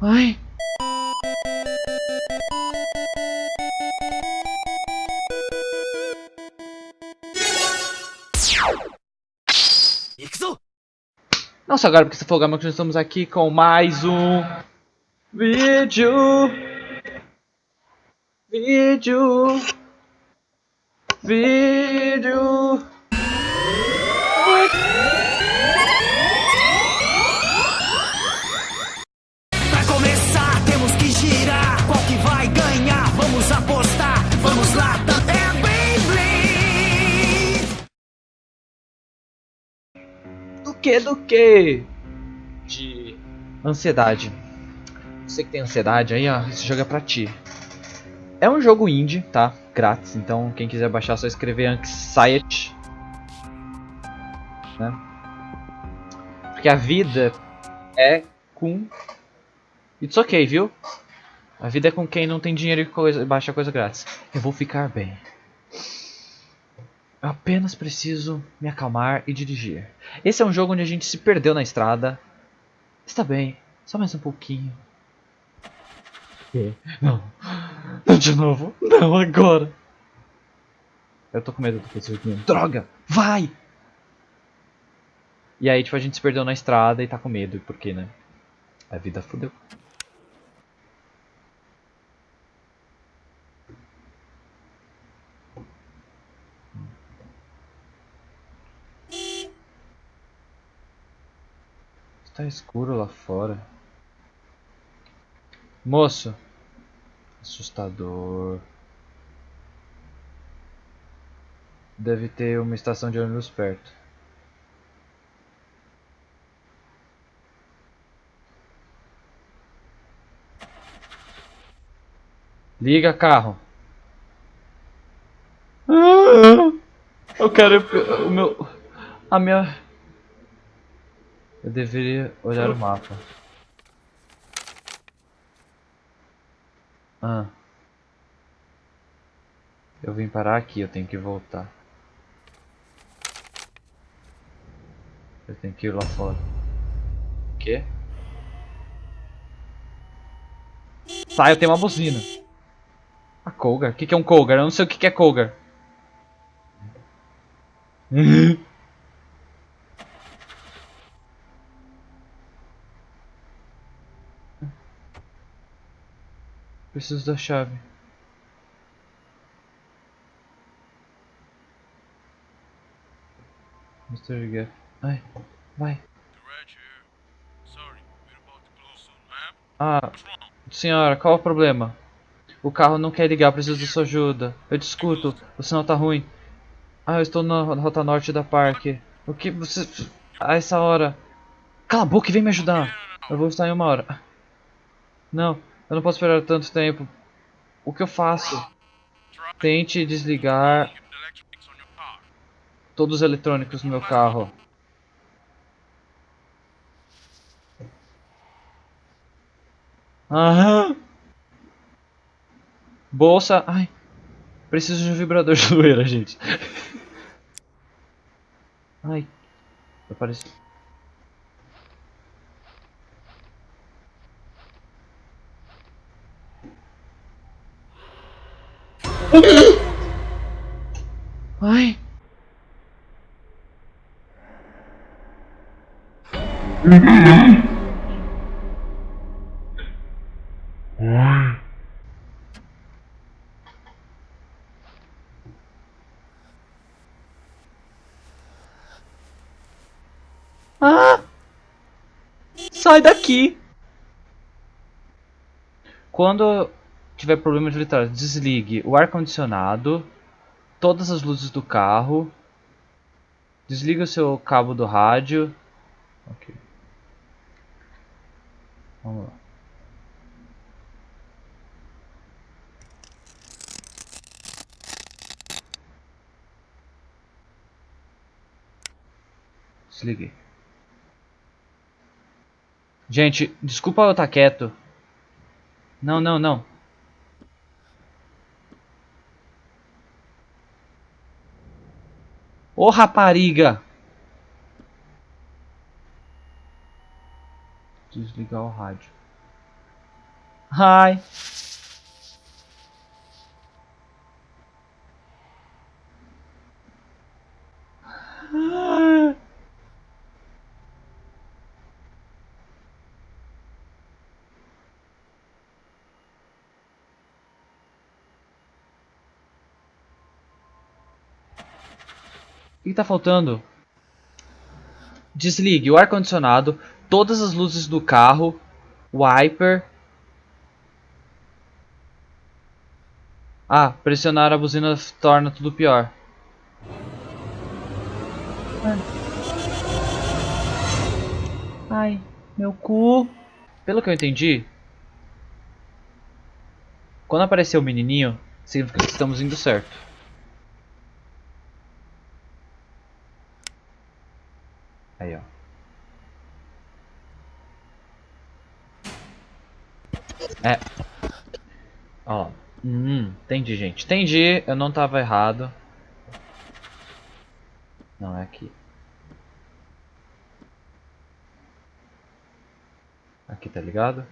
Ai. Nossa, agora porque falou, Gama, que nós estamos aqui com mais um vídeo. Vídeo. Vídeo. Vamos apostar. Vamos lá, é Beyblade. Do que, do que? De ansiedade. Você que tem ansiedade aí, ó, esse jogo é pra ti. É um jogo indie, tá? Grátis, então quem quiser baixar é só escrever Anxiety. Né? Porque a vida é com... It's ok, viu? A vida é com quem não tem dinheiro e coisa, baixa coisa grátis. Eu vou ficar bem. Eu apenas preciso me acalmar e dirigir. Esse é um jogo onde a gente se perdeu na estrada. Está bem, só mais um pouquinho. Não. Não de novo. Não agora. Eu tô com medo do joguinho. Droga! Vai! E aí, tipo, a gente se perdeu na estrada e tá com medo. Por quê, né? A vida fodeu. Está escuro lá fora. Moço. Assustador. Deve ter uma estação de ônibus perto. Liga carro. Ah, Eu quero o meu a minha Eu deveria olhar o mapa. Ah. Eu vim parar aqui, eu tenho que voltar. Eu tenho que ir lá fora. O quê? Tá, eu tenho uma buzina. A Colgar? O que, que é um Colgar? Eu não sei o que, que é Colgar. Preciso da chave. Mr. Gaff. Ai, vai. Ah, senhora, qual o problema? O carro não quer ligar, preciso da sua ajuda. Eu discuto, o sinal tá ruim. Ah, eu estou na rota norte da parque. O que você... A essa hora... Cala a boca e vem me ajudar. Eu vou estar em uma hora. Não, eu não posso esperar tanto tempo. O que eu faço? Tente desligar todos os eletrônicos no meu carro. Aham. Bolsa. Ai. Preciso de um vibrador de zoeira, gente. Ai. Apareceu. Ai. Ah! Sai daqui! Quando tiver problemas de eletrônica, desligue o ar-condicionado, todas as luzes do carro, desliga o seu cabo do rádio. Vamos lá. Desliguei. Gente, desculpa eu estar quieto. Não, não, não. Ô rapariga! Desligar o rádio. Hi. O que tá faltando? Desligue o ar-condicionado, todas as luzes do carro, wiper. Ah, pressionar a buzina torna tudo pior. Ai, meu cu. Pelo que eu entendi, quando aparecer o menininho, significa que estamos indo certo. Aí, ó. É. Ó. Hum, entendi, gente. Entendi. Eu não tava errado. Não, é aqui. Aqui, tá ligado?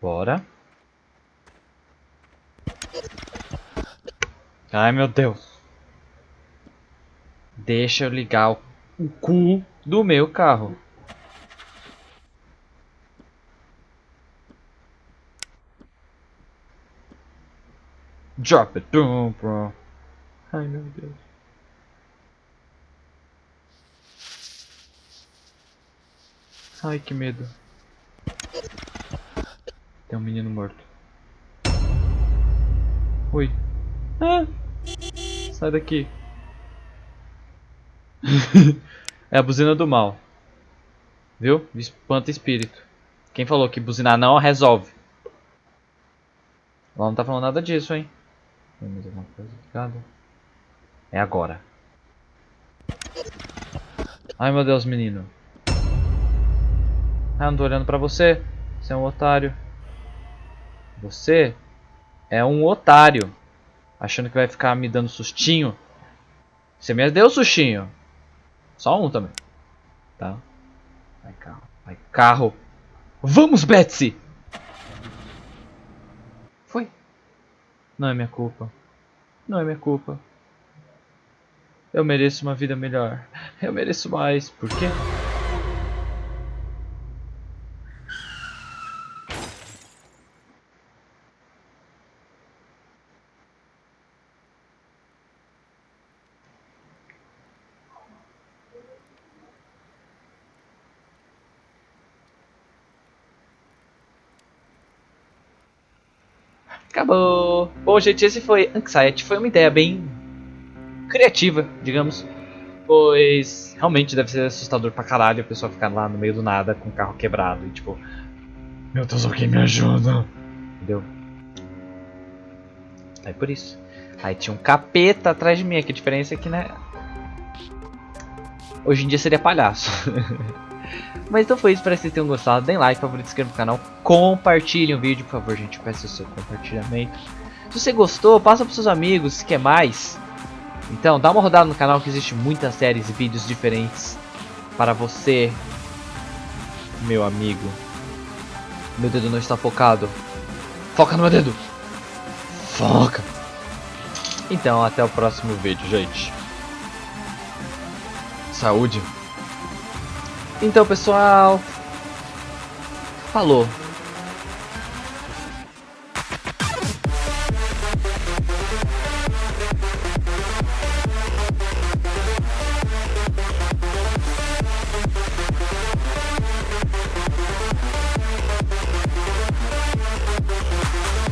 Bora. Ai, meu Deus. Deixa eu ligar o o cu do meu carro. Drop it, boom, bro. Ai meu Deus. Ai que medo. Tem um menino morto. Oi. Ah! Sai daqui. é a buzina do mal. Viu? Espanta espírito. Quem falou que buzinar não resolve? Ela não tá falando nada disso, hein? Tem mais alguma coisa ligada? É agora. Ai meu Deus, menino. Ah, eu não tô olhando pra você. Você é um otário. Você é um otário. Achando que vai ficar me dando sustinho. Você me deu sustinho. Só um também. Tá? Vai carro. Vai carro. Vamos, Betsy! Foi. Não é minha culpa. Não é minha culpa. Eu mereço uma vida melhor. Eu mereço mais. Por quê? Acabou! Bom, gente, esse foi Anxiety. Foi uma ideia bem criativa, digamos. Pois realmente deve ser assustador pra caralho a pessoa ficar lá no meio do nada com o carro quebrado e tipo. Meu Deus, alguém me ajuda! Entendeu? Aí por isso. Aí tinha um capeta atrás de mim, que a diferença é que, né? Hoje em dia seria palhaço. Mas então foi isso, espero que vocês tenham gostado. Deem like, favorito, se inscrevam no canal. Compartilhem o vídeo, por favor, gente. Peço o seu compartilhamento. Se você gostou, passa para seus amigos, se quer mais. Então, dá uma rodada no canal que existe muitas séries e vídeos diferentes para você, meu amigo. Meu dedo não está focado. Foca no meu dedo. Foca. Então, até o próximo vídeo, gente. Saúde. Então, pessoal. Falou.